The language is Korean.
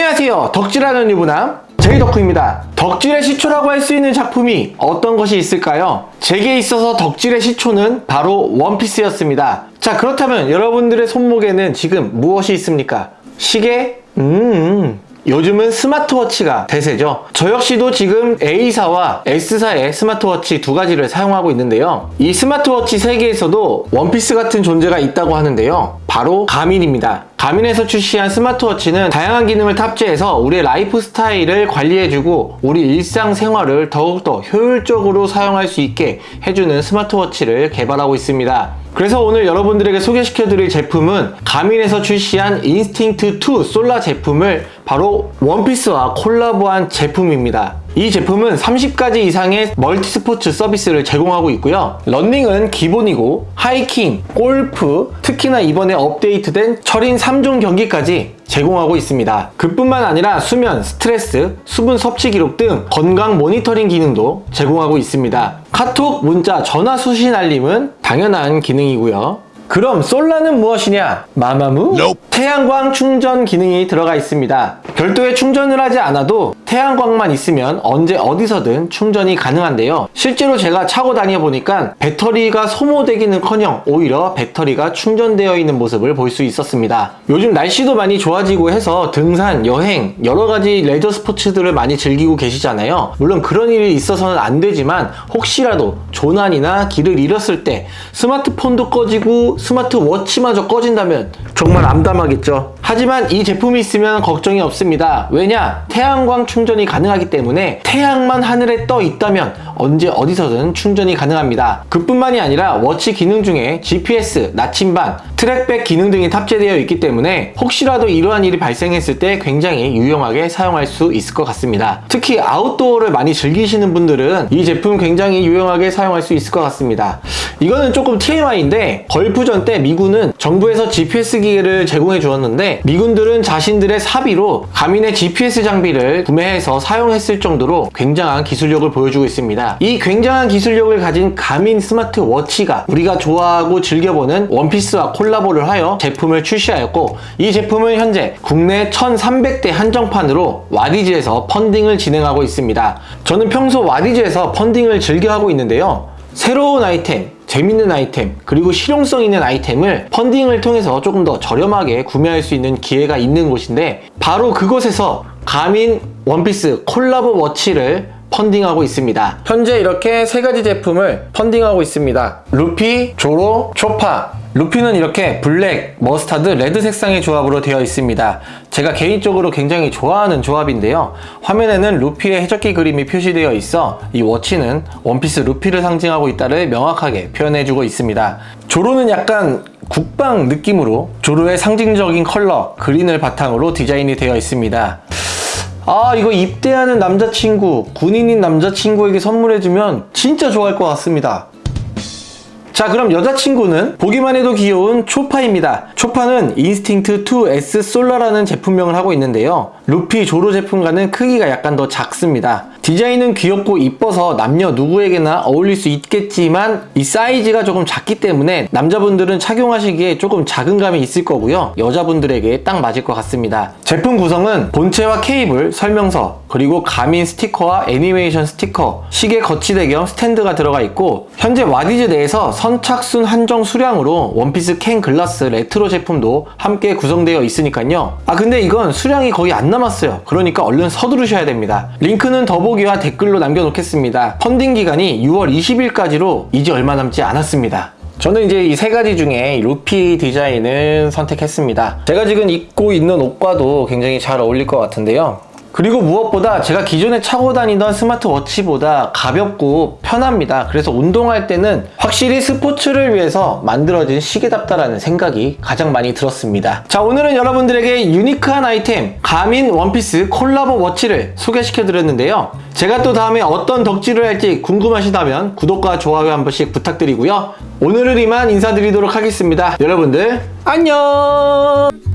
안녕하세요 덕질하는 유부남 제이덕후입니다 덕질의 시초라고 할 수 있는 작품이 어떤 것이 있을까요? 제게 있어서 덕질의 시초는 바로 원피스였습니다 자 그렇다면 여러분들의 손목에는 지금 무엇이 있습니까? 시계? 음... 요즘은 스마트워치가 대세죠 저 역시도 지금 A사와 S사의 스마트워치 두 가지를 사용하고 있는데요 이 스마트워치 세계에서도 원피스 같은 존재가 있다고 하는데요 바로 가민입니다. 가민에서 출시한 스마트워치는 다양한 기능을 탑재해서 우리의 라이프 스타일을 관리해주고 우리 일상생활을 더욱더 효율적으로 사용할 수 있게 해주는 스마트워치를 개발하고 있습니다. 그래서 오늘 여러분들에게 소개시켜드릴 제품은 가민에서 출시한 인스팅트2 솔라 제품을 바로 원피스와 콜라보한 제품입니다. 이 제품은 30가지 이상의 멀티 스포츠 서비스를 제공하고 있고요. 런닝은 기본이고 하이킹, 골프, 특히나 이번에 업데이트된 철인 3종 경기까지 제공하고 있습니다. 그뿐만 아니라 수면, 스트레스, 수분 섭취 기록 등 건강 모니터링 기능도 제공하고 있습니다. 카톡, 문자, 전화 수신 알림은 당연한 기능이고요 그럼 솔라는 무엇이냐? 마마무? Nope. 태양광 충전 기능이 들어가 있습니다. 별도의 충전을 하지 않아도 태양광만 있으면 언제 어디서든 충전이 가능한데요. 실제로 제가 차고 다녀 보니까 배터리가 소모되기는커녕 오히려 배터리가 충전되어 있는 모습을 볼 수 있었습니다. 요즘 날씨도 많이 좋아지고 해서 등산, 여행, 여러 가지 레저 스포츠들을 많이 즐기고 계시잖아요. 물론 그런 일이 있어서는 안 되지만 혹시라도 조난이나 길을 잃었을 때 스마트폰도 꺼지고 스마트워치마저 꺼진다면 정말 암담하겠죠. 하지만 이 제품이 있으면 걱정이 없습니다. 왜냐? 태양광 충전이 가능하기 때문에 태양만 하늘에 떠 있다면 언제 어디서든 충전이 가능합니다. 그뿐만이 아니라 워치 기능 중에 GPS, 나침반, TracBack 기능 등이 탑재되어 있기 때문에 혹시라도 이러한 일이 발생했을 때 굉장히 유용하게 사용할 수 있을 것 같습니다. 특히 아웃도어를 많이 즐기시는 분들은 이 제품 굉장히 유용하게 사용할 수 있을 것 같습니다. 이거는 조금 TMI인데 걸프전 때 미군은 정부에서 GPS 기계를 제공해 주었는데 미군들은 자신들의 사비로 가민의 GPS 장비를 구매해서 사용했을 정도로 굉장한 기술력을 보여주고 있습니다. 이 굉장한 기술력을 가진 가민 스마트워치가 우리가 좋아하고 즐겨보는 원피스와 콜라보를 하여 제품을 출시하였고 이 제품은 현재 국내 1300대 한정판으로 와디즈에서 펀딩을 진행하고 있습니다. 저는 평소 와디즈에서 펀딩을 즐겨하고 있는데요. 새로운 아이템, 재밌는 아이템, 그리고 실용성 있는 아이템을 펀딩을 통해서 조금 더 저렴하게 구매할 수 있는 기회가 있는 곳인데 바로 그곳에서 가민 원피스 콜라보 워치를 펀딩하고 있습니다. 현재 이렇게 세 가지 제품을 펀딩하고 있습니다. 루피, 조로, 초파 루피는 이렇게 블랙, 머스타드, 레드 색상의 조합으로 되어 있습니다. 제가 개인적으로 굉장히 좋아하는 조합인데요. 화면에는 루피의 해적기 그림이 표시되어 있어 이 워치는 원피스 루피를 상징하고 있다를 명확하게 표현해주고 있습니다. 조로는 약간 국방 느낌으로 조로의 상징적인 컬러, 그린을 바탕으로 디자인이 되어 있습니다. 아 이거 입대하는 남자친구 군인인 남자친구에게 선물해주면 진짜 좋아할 것 같습니다. 자 그럼 여자친구는 보기만 해도 귀여운 초파입니다. 초파는 인스팅트 2S 솔라라는 제품명을 하고 있는데요. 루피 조로 제품과는 크기가 약간 더 작습니다 디자인은 귀엽고 이뻐서 남녀 누구에게나 어울릴 수 있겠지만 이 사이즈가 조금 작기 때문에 남자분들은 착용하시기에 조금 작은 감이 있을 거고요. 여자분들에게 딱 맞을 것 같습니다. 제품 구성은 본체와 케이블, 설명서 그리고 가민 스티커와 애니메이션 스티커 시계 거치대 겸 스탠드가 들어가 있고 현재 와디즈 내에서 선착순 한정 수량으로 원피스 캔 글라스 레트로 제품도 함께 구성되어 있으니까요. 아 근데 이건 수량이 거의 안 남았어요. 그러니까 얼른 서두르셔야 됩니다. 링크는 더보기 와 댓글로 남겨놓겠습니다. 펀딩 기간이 6월 20일까지로 이제 얼마 남지 않았습니다. 저는 이제 이 세 가지 중에 루피 디자인을 선택했습니다. 제가 지금 입고 있는 옷과도 굉장히 잘 어울릴 것 같은데요 그리고 무엇보다 제가 기존에 차고 다니던 스마트워치보다 가볍고 편합니다. 그래서 운동할 때는 확실히 스포츠를 위해서 만들어진 시계답다라는 생각이 가장 많이 들었습니다. 자 오늘은 여러분들에게 유니크한 아이템 가민 원피스 콜라보 워치를 소개시켜 드렸는데요. 제가 또 다음에 어떤 덕질을 할지 궁금하시다면 구독과 좋아요 한 번씩 부탁드리고요. 오늘은 이만 인사드리도록 하겠습니다. 여러분들 안녕